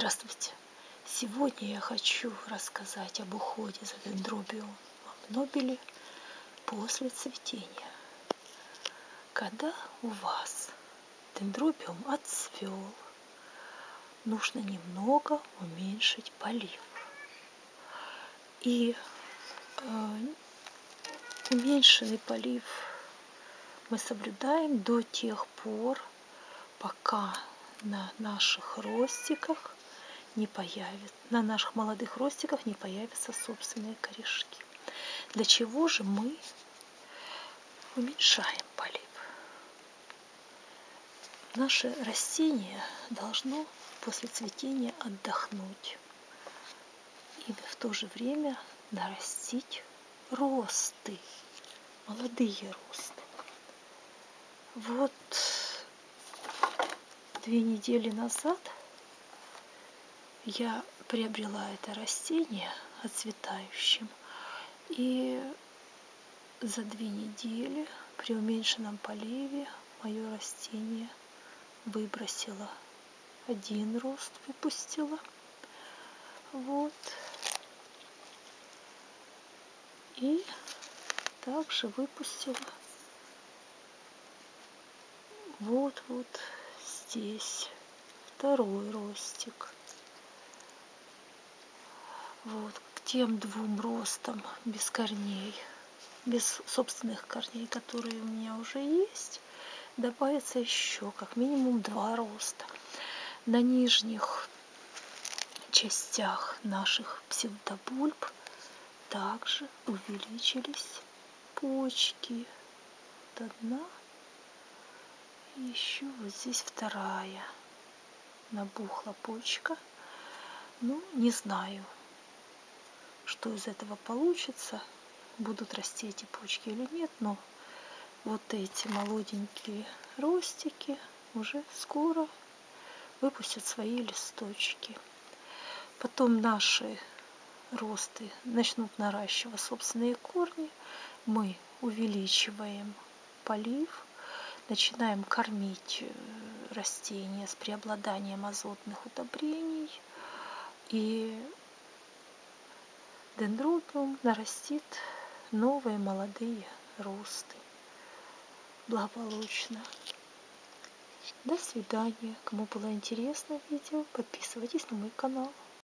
Здравствуйте! Сегодня я хочу рассказать об уходе за дендробиумом нобели после цветения. Когда у вас дендробиум отцвел, нужно немного уменьшить полив. И э, уменьшенный полив мы соблюдаем до тех пор, пока на наших ростиках не появится, на наших молодых ростиках не появятся собственные корешки. Для чего же мы уменьшаем полив? Наше растение должно после цветения отдохнуть и в то же время нарастить росты, молодые росты. Вот две недели назад я приобрела это растение отцветающим. И за две недели при уменьшенном поливе мое растение выбросило один рост, выпустила. Вот. И также выпустила вот вот здесь второй ростик. Вот, к тем двум ростам без корней, без собственных корней, которые у меня уже есть, добавится еще как минимум два роста. На нижних частях наших псевдобульб также увеличились почки. Вот одна еще вот здесь вторая набухла почка. Ну, не знаю, что из этого получится. Будут расти эти почки или нет, но вот эти молоденькие ростики уже скоро выпустят свои листочки. Потом наши росты начнут наращивать собственные корни. Мы увеличиваем полив начинаем кормить э, растения с преобладанием азотных удобрений, и дендробиум нарастит новые молодые росты благополучно. До свидания. Кому было интересно видео, подписывайтесь на мой канал.